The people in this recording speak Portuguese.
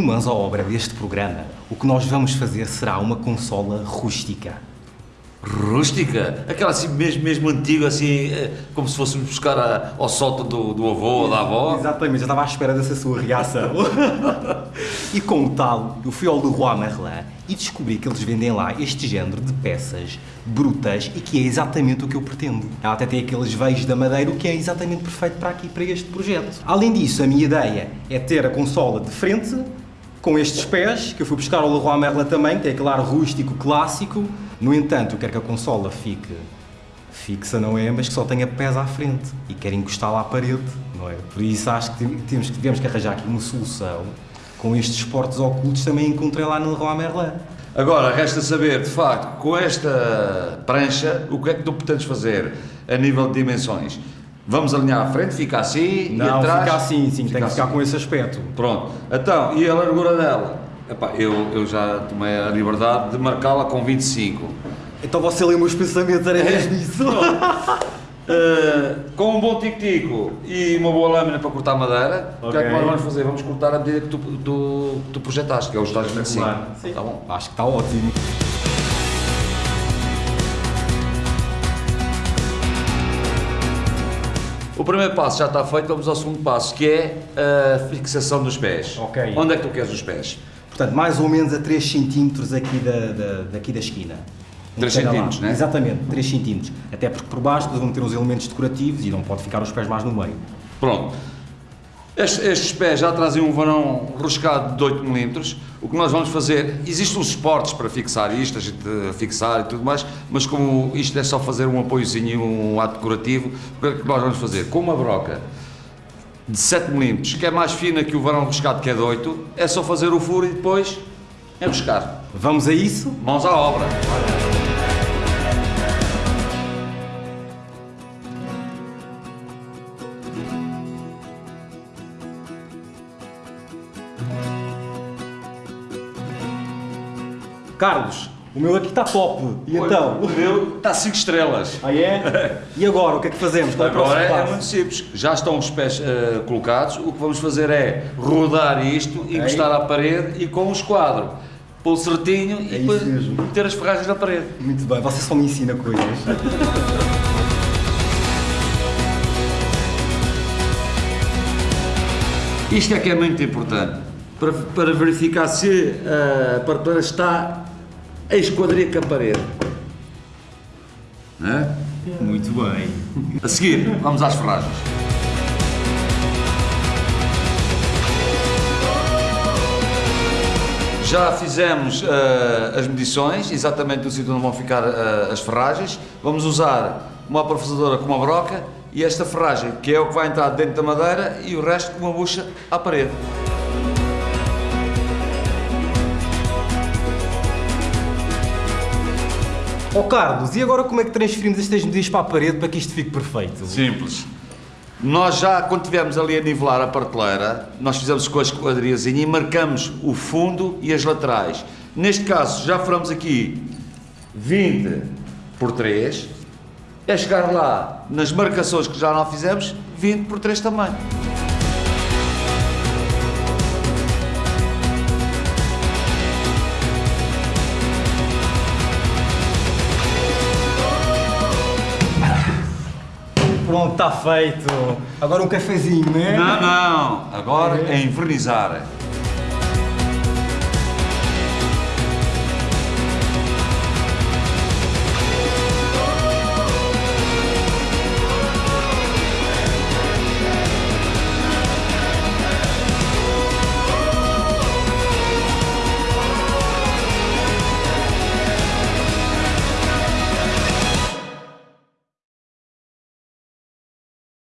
mãos à obra deste programa, o que nós vamos fazer será uma consola rústica. Rústica? Aquela assim mesmo, mesmo antiga, assim, eh, como se fôssemos buscar a- ao sótão do, do avô ou da avó? Exatamente, já estava à espera dessa sua reação. e com o tal, eu fui ao Leroy Merlin e descobri que eles vendem lá este género de peças brutas e que é exatamente o que eu pretendo. Ela até tem aqueles veios da madeira, o que é exatamente perfeito para aqui, para este projeto. Além disso, a minha ideia é ter a consola de frente, com estes pés, que eu fui buscar ao Leroy Merlin também, que tem aquele ar rústico clássico. No entanto, eu quero que a consola fique fixa, não é? Mas que só tenha pés à frente e quer encostá-la à parede, não é? Por isso acho que temos, tivemos que arranjar aqui uma solução com estes esportes ocultos também encontrei lá no Leroy Merlin. Agora, resta saber, de facto, com esta prancha, o que é que tu pretendes fazer a nível de dimensões? Vamos alinhar à frente, fica assim e Não, atrás? fica assim, sim, tem que ficar assim. com esse aspecto. Pronto. Então, e a largura dela? Epá, eu, eu já tomei a liberdade de marcá-la com 25. Então você leu meus pensamentos, era mesmo isso? Uh, com um bom tico-tico e uma boa lâmina para cortar madeira, o que é que nós vamos fazer? Vamos cortar a medida que tu, tu, tu projetaste, que é os tais 25. Sim. Tá bom? Acho que está ótimo. O primeiro passo já está feito, vamos ao segundo passo, que é a fixação dos pés. Ok. Onde é que tu queres os pés? Portanto, mais ou menos a 3 cm aqui da, da, daqui da esquina. Em 3 cada lado. centímetros, né? Exatamente, 3 cm. Até porque por baixo vão ter uns elementos decorativos e não pode ficar os pés mais no meio. Pronto. Estes, estes pés já trazem um varão roscado de 8 mm. O que nós vamos fazer, existem uns suportes para fixar isto, a gente eh, fixar e tudo mais, mas como isto é só fazer um apoiozinho e um ato decorativo, o que é que nós vamos fazer? Com uma broca de 7 mm, que é mais fina que o varão roscado que é de 8, é só fazer o furo e depois enroscar. Vamos a isso? Mãos à obra. Carlos, o meu aqui está top. E então? O meu está 5 estrelas. Ah é? E agora, o que é que fazemos? Qual é Agora é muito simples, já estão os pés eh, colocados, o que vamos fazer é rodar isto, encostar à parede e com o esquadro, pô-lo certinho É e isso depois mesmo. meter as ferragens na parede. Muito bem, você só me ensina coisas. Isto é que é muito importante, para, para verificar se a prateleira está a esquadria com a parede. Não é? Muito bem. A seguir, vamos às ferragens. Já fizemos eh, as medições, exatamente no sítio onde vão ficar eh, as ferragens. Vamos usar uma parafusadora com uma broca e esta ferragem, que é o que vai entrar dentro da madeira, e o resto com uma bucha à parede. Ó Carlos, e agora como é que transferimos estas medidas para a parede para que isto fique perfeito? Simples. Nós já, quando tivemos ali a nivelar a prateleira, nós fizemos com a esquadriazinha e marcamos o fundo e as laterais. Neste caso, já furamos aqui 20 por 3. É chegar lá, nas marcações que já não fizemos, 20 por 3 também. Pronto, está feito. Agora um cafezinho, né? Não, não. Agora é envernizar.